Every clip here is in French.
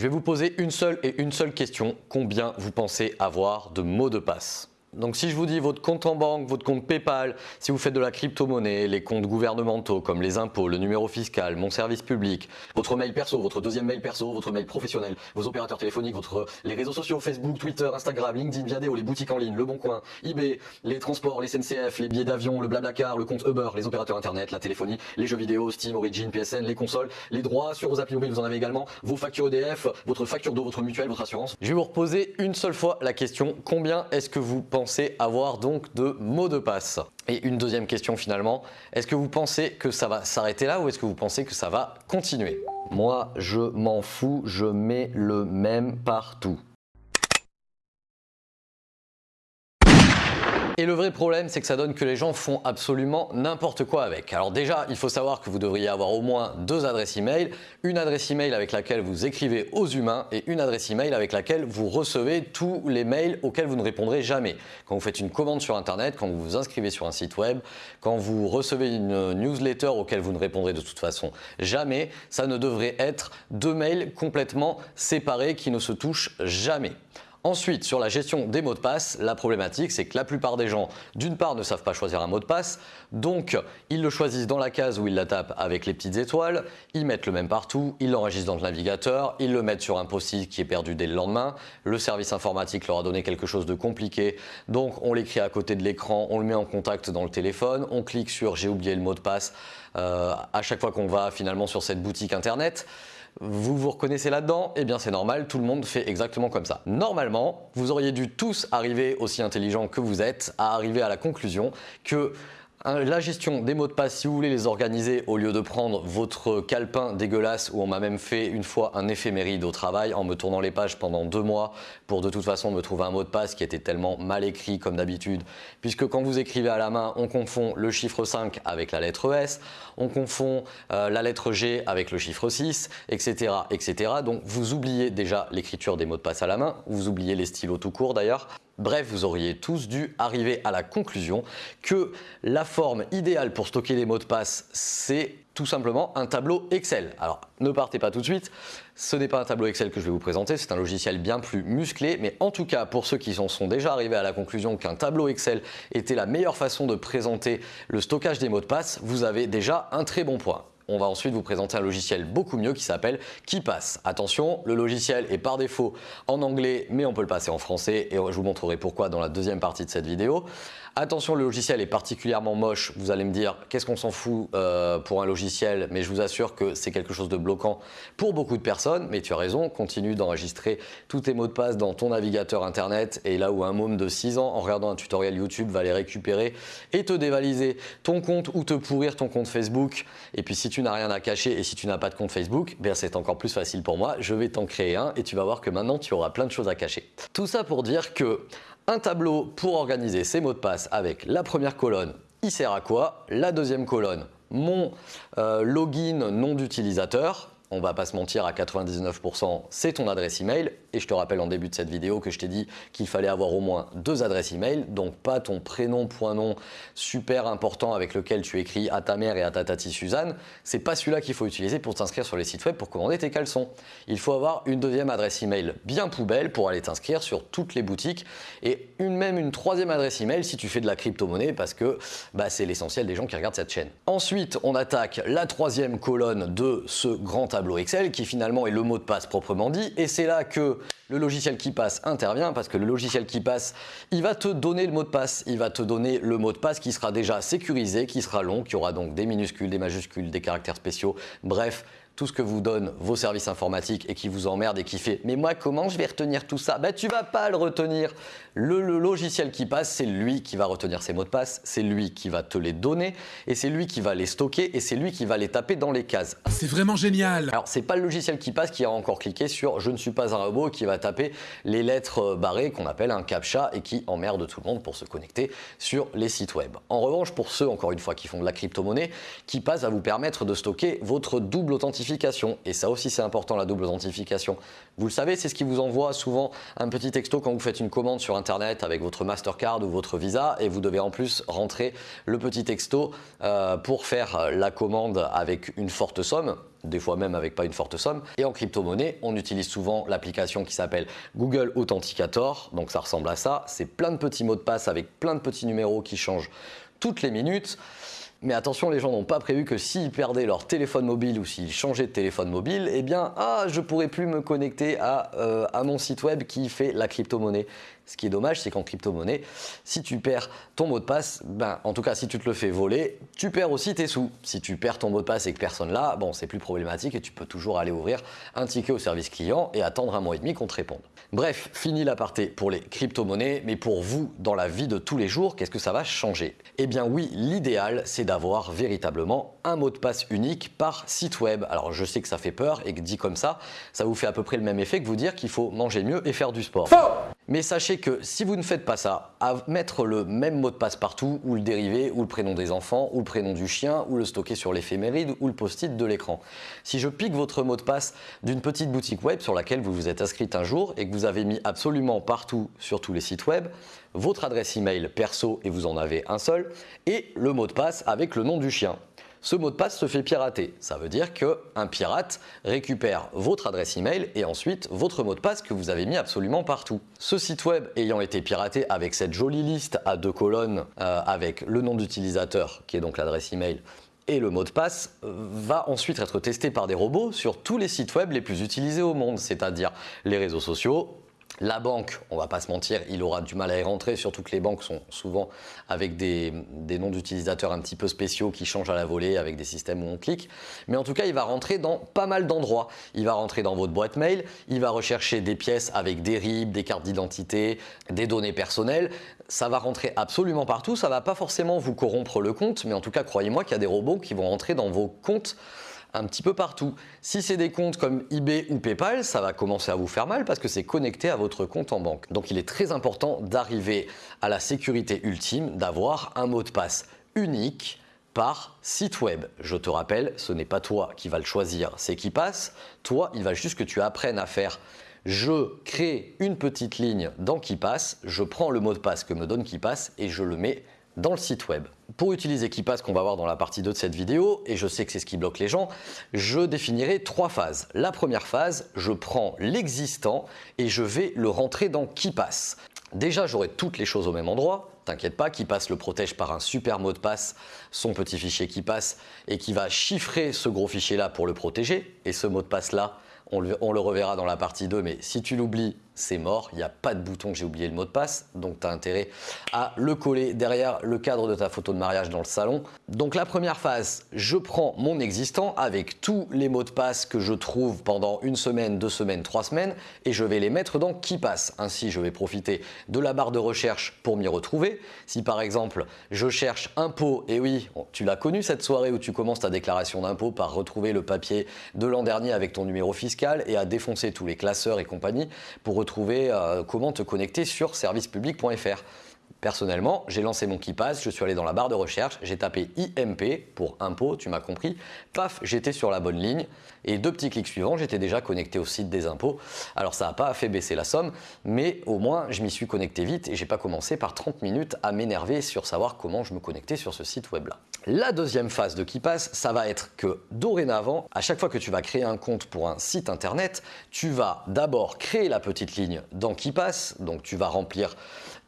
Je vais vous poser une seule et une seule question. Combien vous pensez avoir de mots de passe? Donc si je vous dis votre compte en banque, votre compte Paypal, si vous faites de la crypto-monnaie, les comptes gouvernementaux comme les impôts, le numéro fiscal, mon service public, votre mail perso, votre deuxième mail perso, votre mail professionnel, vos opérateurs téléphoniques, votre, les réseaux sociaux, Facebook, Twitter, Instagram, LinkedIn, Viadeo, les boutiques en ligne, Le Bon Coin, eBay, les transports, les SNCF, les billets d'avion, le Blablacar, le compte Uber, les opérateurs internet, la téléphonie, les jeux vidéo, Steam, Origin, PSN, les consoles, les droits sur vos applis mobiles, vous en avez également, vos factures EDF, votre facture d'eau, votre mutuelle, votre assurance. Je vais vous reposer une seule fois la question, combien est-ce que vous pensez avoir donc de mots de passe? Et une deuxième question finalement, est-ce que vous pensez que ça va s'arrêter là ou est-ce que vous pensez que ça va continuer? Moi, je m'en fous, je mets le même partout. Et le vrai problème, c'est que ça donne que les gens font absolument n'importe quoi avec. Alors déjà, il faut savoir que vous devriez avoir au moins deux adresses email. Une adresse email avec laquelle vous écrivez aux humains et une adresse email avec laquelle vous recevez tous les mails auxquels vous ne répondrez jamais. Quand vous faites une commande sur Internet, quand vous vous inscrivez sur un site web, quand vous recevez une newsletter auquel vous ne répondrez de toute façon jamais, ça ne devrait être deux mails complètement séparés qui ne se touchent jamais. Ensuite, sur la gestion des mots de passe, la problématique, c'est que la plupart des gens, d'une part, ne savent pas choisir un mot de passe, donc ils le choisissent dans la case où ils la tapent avec les petites étoiles, ils mettent le même partout, ils l'enregistrent dans le navigateur, ils le mettent sur un post-it qui est perdu dès le lendemain, le service informatique leur a donné quelque chose de compliqué, donc on l'écrit à côté de l'écran, on le met en contact dans le téléphone, on clique sur « j'ai oublié le mot de passe euh, à chaque fois qu'on va finalement sur cette boutique internet. Vous vous reconnaissez là-dedans Eh bien c'est normal, tout le monde fait exactement comme ça. Normalement, vous auriez dû tous arriver, aussi intelligents que vous êtes, à arriver à la conclusion que la gestion des mots de passe, si vous voulez les organiser au lieu de prendre votre calepin dégueulasse où on m'a même fait une fois un éphéméride au travail en me tournant les pages pendant deux mois pour de toute façon me trouver un mot de passe qui était tellement mal écrit comme d'habitude puisque quand vous écrivez à la main, on confond le chiffre 5 avec la lettre S, on confond euh, la lettre G avec le chiffre 6, etc. etc. Donc vous oubliez déjà l'écriture des mots de passe à la main, vous oubliez les stylos tout court d'ailleurs. Bref, vous auriez tous dû arriver à la conclusion que la forme idéale pour stocker les mots de passe, c'est tout simplement un tableau Excel. Alors, ne partez pas tout de suite, ce n'est pas un tableau Excel que je vais vous présenter, c'est un logiciel bien plus musclé, mais en tout cas, pour ceux qui en sont déjà arrivés à la conclusion qu'un tableau Excel était la meilleure façon de présenter le stockage des mots de passe, vous avez déjà un très bon point on va ensuite vous présenter un logiciel beaucoup mieux qui s'appelle KeePass. Attention, le logiciel est par défaut en anglais, mais on peut le passer en français et je vous montrerai pourquoi dans la deuxième partie de cette vidéo. Attention, le logiciel est particulièrement moche. Vous allez me dire, qu'est-ce qu'on s'en fout euh, pour un logiciel Mais je vous assure que c'est quelque chose de bloquant pour beaucoup de personnes. Mais tu as raison, continue d'enregistrer tous tes mots de passe dans ton navigateur internet. Et là où un môme de 6 ans, en regardant un tutoriel YouTube, va les récupérer et te dévaliser ton compte ou te pourrir ton compte Facebook. Et puis si tu n'as rien à cacher et si tu n'as pas de compte Facebook, ben c'est encore plus facile pour moi. Je vais t'en créer un et tu vas voir que maintenant tu auras plein de choses à cacher. Tout ça pour dire que un tableau pour organiser ses mots de passe avec la première colonne, il sert à quoi? La deuxième colonne, mon euh, login nom d'utilisateur, on va pas se mentir, à 99%, c'est ton adresse email. Et je te rappelle en début de cette vidéo que je t'ai dit qu'il fallait avoir au moins deux adresses email, donc pas ton prénom, point nom super important avec lequel tu écris à ta mère et à ta tati Suzanne. C'est pas celui-là qu'il faut utiliser pour t'inscrire sur les sites web pour commander tes caleçons. Il faut avoir une deuxième adresse email bien poubelle pour aller t'inscrire sur toutes les boutiques et une, même une troisième adresse email si tu fais de la crypto-monnaie parce que bah, c'est l'essentiel des gens qui regardent cette chaîne. Ensuite, on attaque la troisième colonne de ce grand Excel qui finalement est le mot de passe proprement dit et c'est là que le logiciel qui passe intervient parce que le logiciel qui passe, il va te donner le mot de passe, il va te donner le mot de passe qui sera déjà sécurisé, qui sera long, qui aura donc des minuscules, des majuscules, des caractères spéciaux, bref, tout ce que vous donnent vos services informatiques et qui vous emmerde et qui fait « mais moi comment je vais retenir tout ça ?» Ben tu vas pas le retenir. Le, logiciel qui passe, c'est lui qui va retenir ces mots de passe, c'est lui qui va te les donner et c'est lui qui va les stocker et c'est lui qui va les taper dans les cases. C'est vraiment génial Alors c'est pas le logiciel qui passe qui a encore cliqué sur « je ne suis pas un robot » qui va taper les lettres barrées qu'on appelle un CAPTCHA et qui emmerde tout le monde pour se connecter sur les sites web. En revanche, pour ceux, encore une fois, qui font de la crypto-monnaie, qui passe va vous permettre de stocker votre double authentification et ça aussi, c'est important, la double authentification. Vous le savez, c'est ce qui vous envoie souvent un petit texto quand vous faites une commande sur Internet avec votre Mastercard ou votre Visa et vous devez en plus rentrer le petit texto euh, pour faire la commande avec une forte somme des fois même avec pas une forte somme. Et en crypto-monnaie, on utilise souvent l'application qui s'appelle Google Authenticator, donc ça ressemble à ça, c'est plein de petits mots de passe avec plein de petits numéros qui changent toutes les minutes. Mais attention, les gens n'ont pas prévu que s'ils perdaient leur téléphone mobile ou s'ils changeaient de téléphone mobile, eh bien, ah, je pourrais plus me connecter à, euh, à mon site web qui fait la crypto-monnaie. Ce qui est dommage, c'est qu'en crypto-monnaie, si tu perds ton mot de passe, ben, en tout cas, si tu te le fais voler, tu perds aussi tes sous. Si tu perds ton mot de passe et que personne l'a, bon, c'est plus problématique et tu peux toujours aller ouvrir un ticket au service client et attendre un mois et demi qu'on te réponde. Bref, fini l'aparté pour les crypto-monnaies, mais pour vous, dans la vie de tous les jours, qu'est-ce que ça va changer? Eh bien oui, l'idéal, c'est d'avoir véritablement un mot de passe unique par site web. Alors je sais que ça fait peur et que dit comme ça, ça vous fait à peu près le même effet que vous dire qu'il faut manger mieux et faire du sport. Mais sachez que si vous ne faites pas ça, à mettre le même mot de passe partout, ou le dérivé, ou le prénom des enfants, ou le prénom du chien, ou le stocker sur l'éphéméride, ou le post-it de l'écran. Si je pique votre mot de passe d'une petite boutique web sur laquelle vous vous êtes inscrite un jour et que vous avez mis absolument partout sur tous les sites web, votre adresse email perso et vous en avez un seul, et le mot de passe avec le nom du chien ce mot de passe se fait pirater. Ça veut dire qu'un pirate récupère votre adresse email et ensuite votre mot de passe que vous avez mis absolument partout. Ce site web ayant été piraté avec cette jolie liste à deux colonnes euh, avec le nom d'utilisateur qui est donc l'adresse email et le mot de passe euh, va ensuite être testé par des robots sur tous les sites web les plus utilisés au monde, c'est-à-dire les réseaux sociaux, la banque, on va pas se mentir, il aura du mal à y rentrer, surtout que les banques sont souvent avec des, noms d'utilisateurs un petit peu spéciaux qui changent à la volée avec des systèmes où on clique. Mais en tout cas, il va rentrer dans pas mal d'endroits. Il va rentrer dans votre boîte mail, il va rechercher des pièces avec des RIB, des cartes d'identité, des données personnelles. Ça va rentrer absolument partout, ça va pas forcément vous corrompre le compte, mais en tout cas, croyez-moi qu'il y a des robots qui vont rentrer dans vos comptes un petit peu partout. Si c'est des comptes comme eBay ou PayPal, ça va commencer à vous faire mal parce que c'est connecté à votre compte en banque. Donc il est très important d'arriver à la sécurité ultime, d'avoir un mot de passe unique par site web. Je te rappelle, ce n'est pas toi qui va le choisir, c'est qui passe. Toi, il va juste que tu apprennes à faire je crée une petite ligne dans qui passe, je prends le mot de passe que me donne qui passe et je le mets dans le site web. Pour utiliser KeePass qu'on va voir dans la partie 2 de cette vidéo, et je sais que c'est ce qui bloque les gens, je définirai trois phases. La première phase, je prends l'existant et je vais le rentrer dans KeePass. Déjà, j'aurai toutes les choses au même endroit. T'inquiète pas, KeePass le protège par un super mot de passe, son petit fichier KeePass, et qui va chiffrer ce gros fichier là pour le protéger. Et ce mot de passe là, on le, on le reverra dans la partie 2, mais si tu l'oublies, c'est mort, il n'y a pas de bouton, j'ai oublié le mot de passe, donc tu as intérêt à le coller derrière le cadre de ta photo de mariage dans le salon. Donc la première phase, je prends mon existant avec tous les mots de passe que je trouve pendant une semaine, deux semaines, trois semaines et je vais les mettre dans qui passe. Ainsi, je vais profiter de la barre de recherche pour m'y retrouver. Si par exemple, je cherche impôt, et oui, tu l'as connu cette soirée où tu commences ta déclaration d'impôt par retrouver le papier de l'an dernier avec ton numéro fiscal et à défoncer tous les classeurs et compagnie pour retrouver trouver euh, comment te connecter sur servicepublic.fr. Personnellement, j'ai lancé mon KeePass, je suis allé dans la barre de recherche, j'ai tapé IMP pour impôt, tu m'as compris. Paf, j'étais sur la bonne ligne et deux petits clics suivants, j'étais déjà connecté au site des impôts. Alors ça n'a pas fait baisser la somme, mais au moins je m'y suis connecté vite et j'ai pas commencé par 30 minutes à m'énerver sur savoir comment je me connectais sur ce site web là. La deuxième phase de KeePass, ça va être que dorénavant, à chaque fois que tu vas créer un compte pour un site internet, tu vas d'abord créer la petite ligne dans KeePass, donc tu vas remplir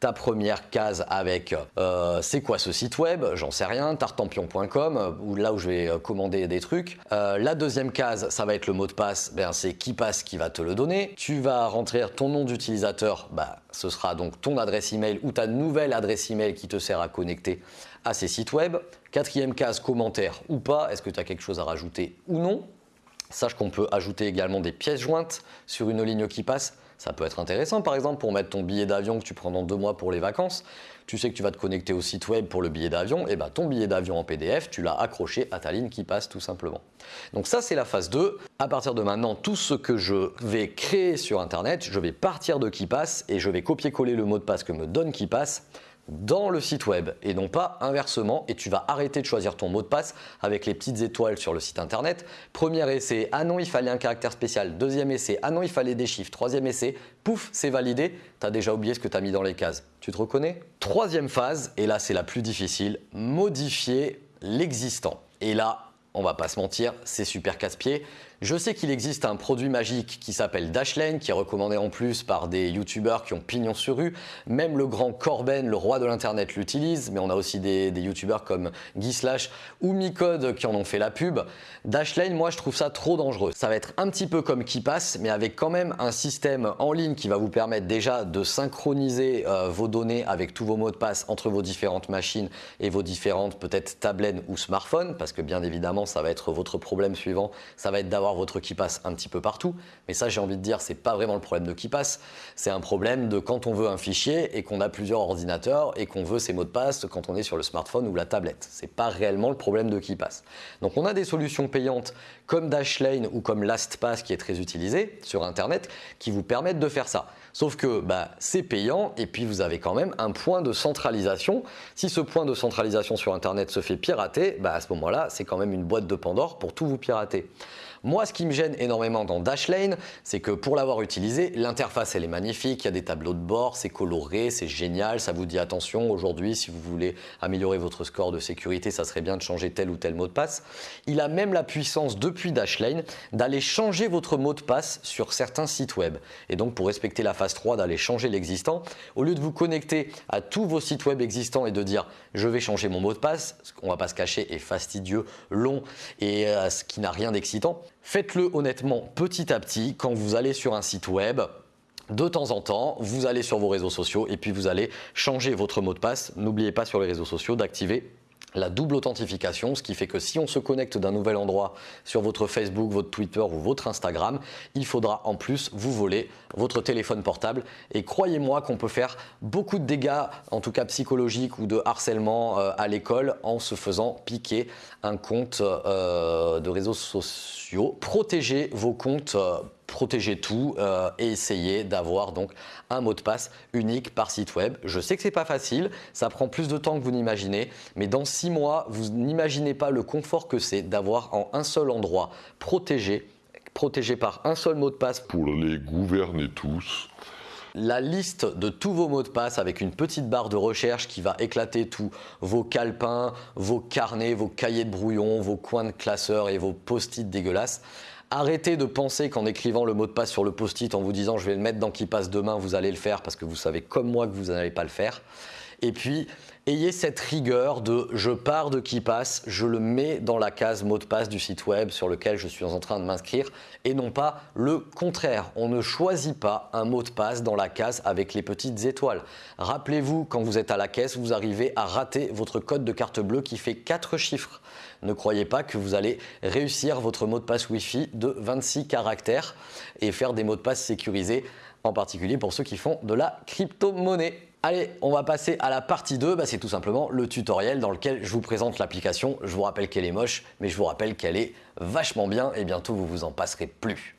ta première case avec euh, c'est quoi ce site web, j'en sais rien, tartampion.com, ou là où je vais euh, commander des trucs. Euh, la deuxième case, ça va être le mot de passe, ben, c'est qui passe qui va te le donner. Tu vas rentrer ton nom d'utilisateur, bah, ce sera donc ton adresse email ou ta nouvelle adresse email qui te sert à connecter à ces sites web. Quatrième case, commentaire ou pas, est-ce que tu as quelque chose à rajouter ou non? Sache qu'on peut ajouter également des pièces jointes sur une ligne qui passe. Ça peut être intéressant par exemple pour mettre ton billet d'avion que tu prends dans deux mois pour les vacances. Tu sais que tu vas te connecter au site web pour le billet d'avion, et ben ton billet d'avion en PDF, tu l'as accroché à ta ligne qui passe tout simplement. Donc ça c'est la phase 2. À partir de maintenant, tout ce que je vais créer sur internet, je vais partir de qui passe et je vais copier-coller le mot de passe que me donne qui passe dans le site web et non pas inversement et tu vas arrêter de choisir ton mot de passe avec les petites étoiles sur le site internet. Premier essai, ah non il fallait un caractère spécial. Deuxième essai, ah non il fallait des chiffres. Troisième essai, pouf c'est validé, tu as déjà oublié ce que tu as mis dans les cases. Tu te reconnais? Troisième phase, et là c'est la plus difficile, modifier l'existant. Et là, on va pas se mentir, c'est super casse-pied. Je sais qu'il existe un produit magique qui s'appelle Dashlane, qui est recommandé en plus par des youtubeurs qui ont pignon sur rue. Même le grand Corben, le roi de l'internet, l'utilise, mais on a aussi des, youtubeurs comme Guy Slash ou Micode qui en ont fait la pub. Dashlane, moi je trouve ça trop dangereux. Ça va être un petit peu comme KeePass, mais avec quand même un système en ligne qui va vous permettre déjà de synchroniser euh, vos données avec tous vos mots de passe entre vos différentes machines et vos différentes peut-être tablettes ou smartphones, parce que bien évidemment ça va être votre problème suivant, ça va être d'avoir votre qui passe un petit peu partout. Mais ça, j'ai envie de dire, c'est pas vraiment le problème de qui passe. C'est un problème de quand on veut un fichier et qu'on a plusieurs ordinateurs et qu'on veut ses mots de passe quand on est sur le smartphone ou la tablette. C'est pas réellement le problème de qui passe. Donc on a des solutions payantes comme Dashlane ou comme LastPass qui est très utilisé sur Internet qui vous permettent de faire ça. Sauf que bah, c'est payant et puis vous avez quand même un point de centralisation. Si ce point de centralisation sur Internet se fait pirater, bah, à ce moment-là, c'est quand même une boîte de Pandore pour tout vous pirater. Moi, ce qui me gêne énormément dans Dashlane, c'est que pour l'avoir utilisé, l'interface elle est magnifique, il y a des tableaux de bord, c'est coloré, c'est génial, ça vous dit attention, aujourd'hui si vous voulez améliorer votre score de sécurité, ça serait bien de changer tel ou tel mot de passe. Il a même la puissance depuis Dashlane d'aller changer votre mot de passe sur certains sites web. Et donc pour respecter la phase 3, d'aller changer l'existant, au lieu de vous connecter à tous vos sites web existants et de dire je vais changer mon mot de passe, ce qu'on va pas se cacher est fastidieux, long et euh, ce qui n'a rien d'excitant, Faites-le honnêtement petit à petit quand vous allez sur un site web. De temps en temps, vous allez sur vos réseaux sociaux et puis vous allez changer votre mot de passe. N'oubliez pas sur les réseaux sociaux d'activer la double authentification, ce qui fait que si on se connecte d'un nouvel endroit sur votre Facebook, votre Twitter ou votre Instagram, il faudra en plus vous voler votre téléphone portable. Et croyez-moi qu'on peut faire beaucoup de dégâts, en tout cas psychologiques ou de harcèlement euh, à l'école en se faisant piquer un compte euh, de réseaux sociaux. Protégez vos comptes euh, protégez tout euh, et essayez d'avoir donc un mot de passe unique par site web. Je sais que c'est pas facile, ça prend plus de temps que vous n'imaginez, mais dans six mois, vous n'imaginez pas le confort que c'est d'avoir en un seul endroit protégé, protégé par un seul mot de passe pour les gouverner tous la liste de tous vos mots de passe avec une petite barre de recherche qui va éclater tous vos calepins, vos carnets, vos cahiers de brouillon, vos coins de classeurs et vos post-it dégueulasses. Arrêtez de penser qu'en écrivant le mot de passe sur le post-it en vous disant je vais le mettre dans qui passe demain, vous allez le faire parce que vous savez comme moi que vous n'allez pas le faire. Et puis, ayez cette rigueur de je pars de qui passe, je le mets dans la case mot de passe du site web sur lequel je suis en train de m'inscrire et non pas le contraire. On ne choisit pas un mot de passe dans la case avec les petites étoiles. Rappelez-vous, quand vous êtes à la caisse, vous arrivez à rater votre code de carte bleue qui fait 4 chiffres. Ne croyez pas que vous allez réussir votre mot de passe Wi-Fi de 26 caractères et faire des mots de passe sécurisés, en particulier pour ceux qui font de la crypto-monnaie. Allez, on va passer à la partie 2, bah, c'est tout simplement le tutoriel dans lequel je vous présente l'application. Je vous rappelle qu'elle est moche, mais je vous rappelle qu'elle est vachement bien et bientôt vous vous en passerez plus.